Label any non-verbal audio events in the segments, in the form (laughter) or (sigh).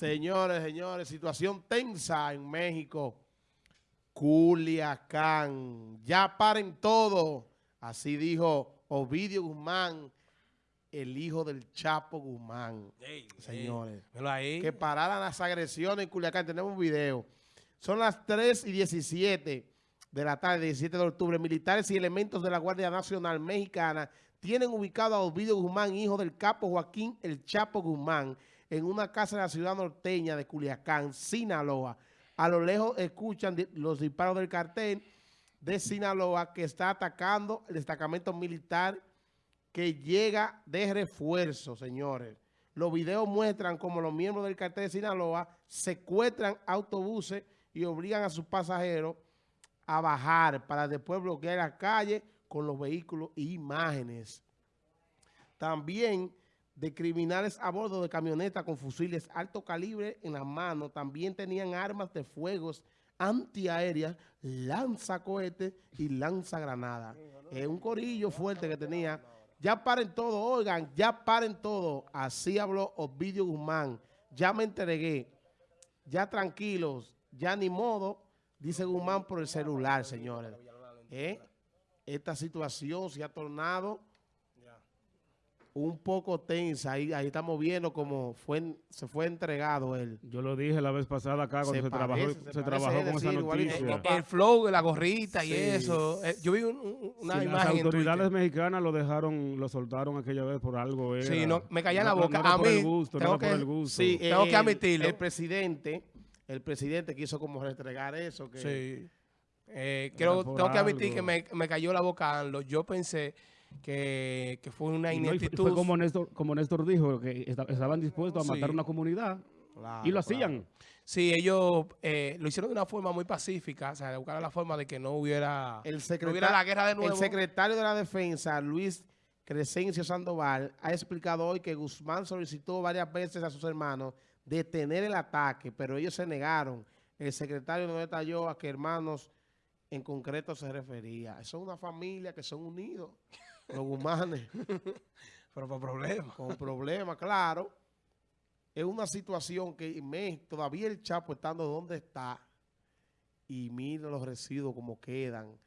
Señores, señores, situación tensa en México. Culiacán. Ya paren todo. Así dijo Ovidio Guzmán, el hijo del Chapo Guzmán. Señores. Que pararan las agresiones en Culiacán. Tenemos un video. Son las 3 y 17 de la tarde, 17 de octubre. Militares y elementos de la Guardia Nacional Mexicana tienen ubicado a Ovidio Guzmán, hijo del capo Joaquín El Chapo Guzmán, en una casa de la ciudad norteña de Culiacán, Sinaloa. A lo lejos escuchan los disparos del cartel de Sinaloa que está atacando el destacamento militar que llega de refuerzo, señores. Los videos muestran cómo los miembros del cartel de Sinaloa secuestran autobuses y obligan a sus pasajeros a bajar para después bloquear la calle con los vehículos e imágenes. También de criminales a bordo de camionetas con fusiles alto calibre en las manos. También tenían armas de fuegos antiaéreas, lanzacohetes y lanzagranadas. Es un corillo fuerte que tenía. Ya paren todo, oigan, ya paren todo. Así habló Ovidio Guzmán. Ya me entregué. Ya tranquilos, ya ni modo, dice Guzmán por el celular, señores. ¿Eh? Esta situación se ha tornado un poco tensa. Ahí, ahí estamos viendo cómo fue, se fue entregado él. Yo lo dije la vez pasada acá cuando Se se, trabajó, se trabajó con esa decir, noticia. El, el flow de la gorrita y Sí. eso. Eh, yo vi un- un- una Sí, las imagen en autoridades mexicanas lo dejaron, lo soltaron aquella vez por algo. Era. Sí, no, me caía en la No, boca. No, era A por mí, el gusto, no tengo era por que- el gusto. Sí, Tengo que el- admitirlo. El presidente, el presidente quiso como restregar eso. Que, Sí. Eh, por tengo que admitir algo. que me, me cayó la boca Anlo. Yo pensé que, que fue una Y no, fue- ineptitud. como Néstor, como Néstor dijo, que esta- estaban dispuestos a matar Sí. una comunidad Claro, y lo claro. hacían. Sí, ellos eh, lo hicieron de una forma muy pacífica, o sea, buscaron la forma de que no hubiera, El no hubiera la guerra de nuevo. El secretario de la Defensa, Luis Crescencio Sandoval, ha explicado hoy que Guzmán solicitó varias veces a sus hermanos detener el ataque, pero ellos se negaron. El secretario no detalló a qué hermanos en concreto se refería. Son una familia que son unidos, los Guzmanes, (laughs) Pero por problemas. con problemas, claro. Es una situación que México, todavía el Chapo estando donde está, y mira los residuos como quedan.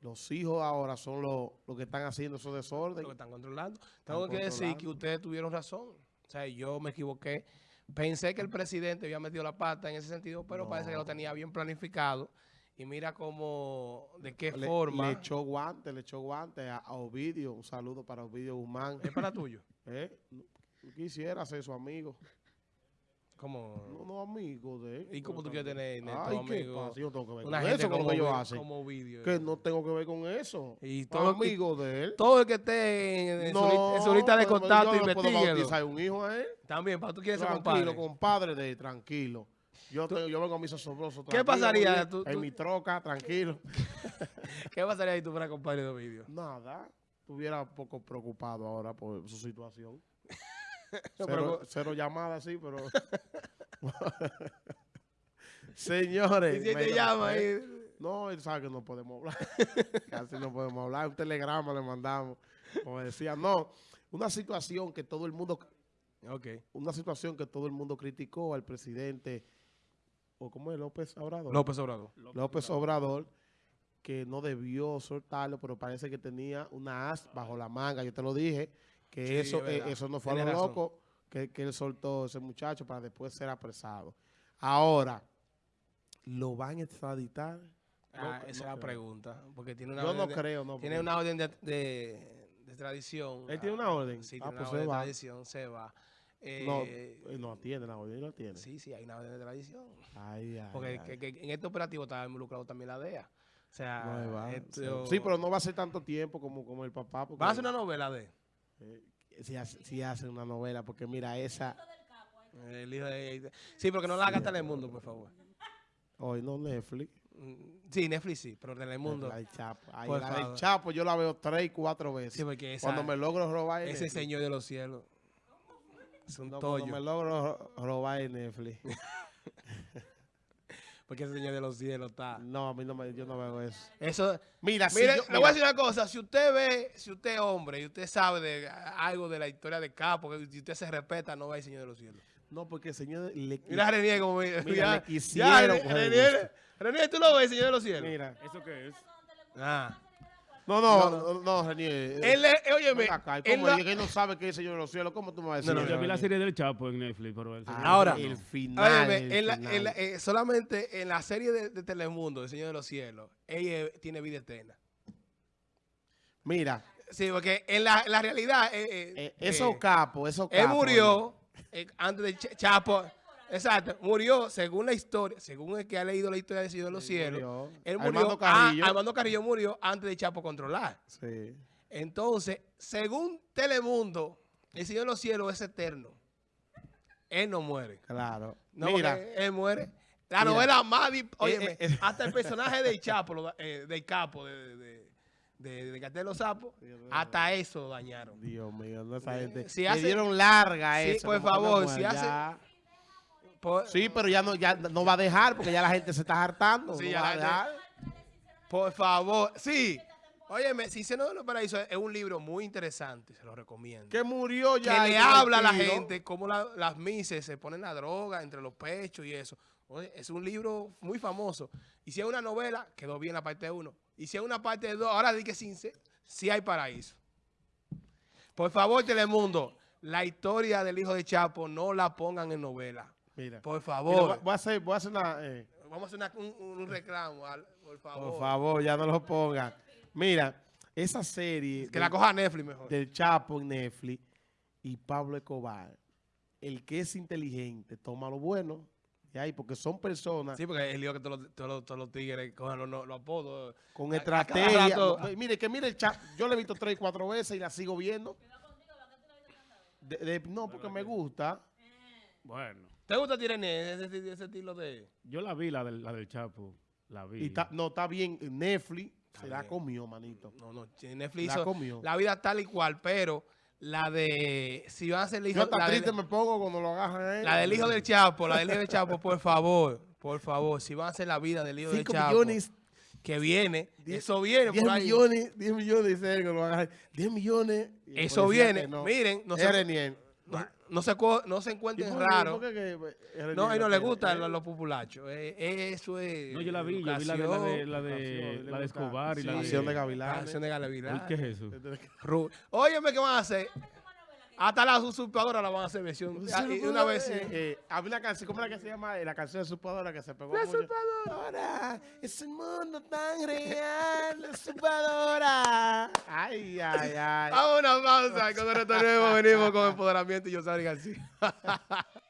Los hijos ahora son los, los que están haciendo esos desorden. Lo que están controlando. Tengo que decir que ustedes tuvieron razón. O sea, yo me equivoqué. Pensé que el presidente había metido la pata en ese sentido, pero No. parece que lo tenía bien planificado. Y mira cómo, de qué Le, forma. le echó guante, le echó guante a, a Ovidio. Un saludo para Ovidio Guzmán. Es para tuyo. (laughs) ¿Eh? No Quisiera ser su amigo. Como... No, no amigo de él. ¿Y cómo tú No, quieres tener, Ay, ¿qué amigo? pasa? Yo tengo que ver Una con gente eso, con lo que ellos hacen. como vídeo. Que no tengo que ver con eso. Y todo- amigo de él. Todo el que esté en, su, li- en su lista de contacto, yo no puedo bautizar un hijo a él. También, para tú quieres ser Tranquilo, compadre. compadre de él, tranquilo. Yo, tengo- yo vengo a mis asombrosos. ¿Qué pasaría? Tú- en tú- mi troca, tranquilo. (laughs) ¿Qué pasaría si tú fueras compadre de vídeo? Nada. Estuviera un poco preocupado ahora por su situación. (laughs) Cero, llamadas, sí, pero... (laughs) Señores. Y si te llama eh, ahí... No, él sabe que no podemos hablar. Casi no podemos hablar. Un telegrama le mandamos. Como decía, no. Una situación que todo el mundo... Ok. Una situación que todo el mundo criticó al presidente... ¿O cómo es? López Obrador. López Obrador. López Obrador, que no debió soltarlo, pero parece que tenía una as bajo la manga. Yo te lo dije, que Sí, eso, eh, eso no fue a lo loco, que, que él soltó ese muchacho para después ser apresado. Ahora, ¿lo van a extraditar? Ah, No, esa es no la pregunta. Porque tiene una Yo orden no de- creo, no. Tiene una orden de, de, de extradición. ¿Él tiene una orden? Sí, Ah, tiene pues una se orden de va. extradición, se va. No, Eh, él no atiende la orden, no atiende. Sí, sí, hay una orden de extradición. Ay, ay, Porque ay. que- que en este operativo estaba involucrado también la DEA. O sea, No, va. esto- Sí, pero no va a ser tanto tiempo como, como el papá. porque- ¿Van a hacer una novela de eh, si, hace, si hace una novela, porque mira, esa... el hijo de... Sí, porque no la haga Telemundo, por favor. Hoy no Netflix. Mm, Sí, Netflix sí, pero Telemundo. La del Chapo. Ay, Por la del. Chapo yo la veo tres y cuatro veces. Sí, porque esa- cuando me logro robar Ese Netflix. señor de los cielos. Es un No, cuando me tollo. logro ro- robar en Netflix. (laughs) Porque ese señor de los cielos está... no, a mí no me, yo no veo eso. Eso... Mira, si Mire, yo- le voy a mira, decir una cosa. Si usted ve, si usted es hombre y usted sabe de algo de la historia de Capo, que si usted se respeta, no va al Señor de los Cielos. No, porque el señor le Mira Renier como me- Mira, ya- le quisieron ya, coger Renier, Renier, tú lo ves, señor de los cielos. Mira. ¿Eso qué es? Ah. No, no, no, no, Renier. Él, es- eh, óyeme, acá, ¿y él ¿Cómo la- es que él no sabe que es el Señor de los cielos? ¿Cómo tú me vas a decir? No, no, Yo vi la serie del Chapo en Netflix, pero el señor- Ahora, el final. óyeme, el en la- final. en la- eh, solamente en la serie de, de Telemundo, El Señor de los Cielos, ella eh, tiene vida eterna. Mira, Sí, porque en la, en la realidad, eh, eh, eh, esos eh, capos, esos capos. él murió eh, antes de Ch- Chapo. Exacto, murió según la historia, según el que ha leído la historia del Señor de los Sí, Cielos. murió. Él murió, Armando ah, Carrillo. Armando Carrillo murió antes de Chapo controlar. Sí. Entonces, según Telemundo, el Señor de los Cielos es eterno. Él no muere. Claro. No, Mira, él muere. La Mira. novela más... dip- óyeme, Eh, eh. hasta el personaje del Chapo, eh, del Capo, de, de, de, de Cartel de los Sapos, hasta eso dañaron. Dios mío, no esa gente. si le dieron larga Sí, eso. por favor, si hace-. Por, Sí, pero ya no, ya no va a dejar porque ya la gente se está hartando. Sí, no ya va a la dejar. por favor, sí. Óyeme, si se no los paraísos es un libro muy interesante, se lo recomiendo. Que murió que ya. le y habla a la gente cómo la- las mises se ponen la droga entre los pechos y eso. Oye, es un libro muy famoso. Y si es una novela, quedó bien la parte 1. Y si es una parte 2, ahora di que sí, sí hay paraíso. Por favor, Telemundo, la historia del hijo de Chapo no la pongan en novela. Mira. Por favor. voy- voy a hacer, voy a hacer una. eh, Vamos a hacer una- un, un reclamo, al- por favor. por favor, ya no lo pongan. Mira, esa serie Que del, la coja Netflix mejor. del Chapo en Netflix y Pablo Escobar, el que es inteligente, toma lo bueno. Y ahí, porque son personas Sí, porque el lío que todos los, todos los- todos los tigres cojan los, apodos. con a- estrategia. rato- No, Mire, que mire el Chapo. Yo le he visto tres cuatro veces y la sigo viendo. De- de- no, porque me gusta. Bueno, ¿Te gusta Tirene, ese, ese, estilo de...? yo la vi, la del, la del Chapo. La vi. Y está- no, está bien. Netflix Está se la bien. comió, manito. No, no, Netflix La hizo comió. la vida tal y cual, pero la de... Si van a ser el hijo... Yo hasta La, triste de- me pongo cuando lo agarran la del hijo del Chapo, la del hijo del Chapo, por favor, por favor, si van a hacer la vida del hijo del 5 Chapo, millones, que viene, Diez- eso viene 10 por ahí. millones, 10 millones, dice él, que lo agarran. 10 millones. Eso viene, no. miren, no Es se. No, no se, no se ¿Y encuentren raros. pues, No, a él no le gustan Eh, los, los populachos. Eh, eso es. No, yo la vi, yo vi la de, la de, la de, la de. Escobar y la de... De La Gavilanes. canción de Galevidad. ¿Qué es eso? Óyeme, ¿qué van a hacer? Hasta las usurpadoras la van a hacer versión. Ah, una vez eh, eh, había una canción, ¿cómo era que se llama? Eh, la canción de usurpadora que se pegó. La mucho. usurpadora, (laughs) es un mundo tan real, la usurpadora. Ay, ay, ay. Vamos a una pausa. (laughs) Cuando retornemos, venimos con empoderamiento y yo salgo así. (laughs)